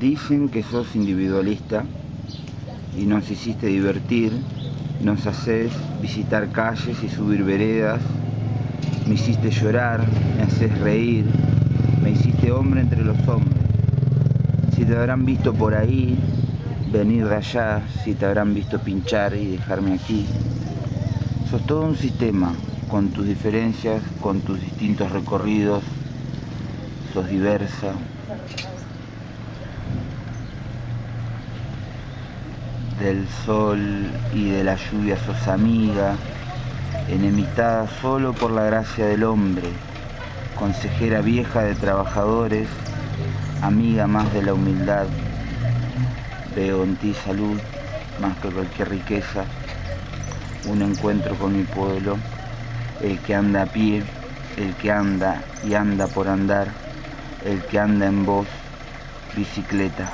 Dicen que sos individualista y nos hiciste divertir, nos haces visitar calles y subir veredas, me hiciste llorar, me haces reír, me hiciste hombre entre los hombres. Si te habrán visto por ahí, venir de allá, si te habrán visto pinchar y dejarme aquí. Sos todo un sistema, con tus diferencias, con tus distintos recorridos, sos diversa, del sol y de la lluvia sos amiga, enemistada solo por la gracia del hombre, consejera vieja de trabajadores, amiga más de la humildad. Veo en ti salud más que cualquier riqueza, un encuentro con mi pueblo, el que anda a pie, el que anda y anda por andar, el que anda en voz, bicicleta.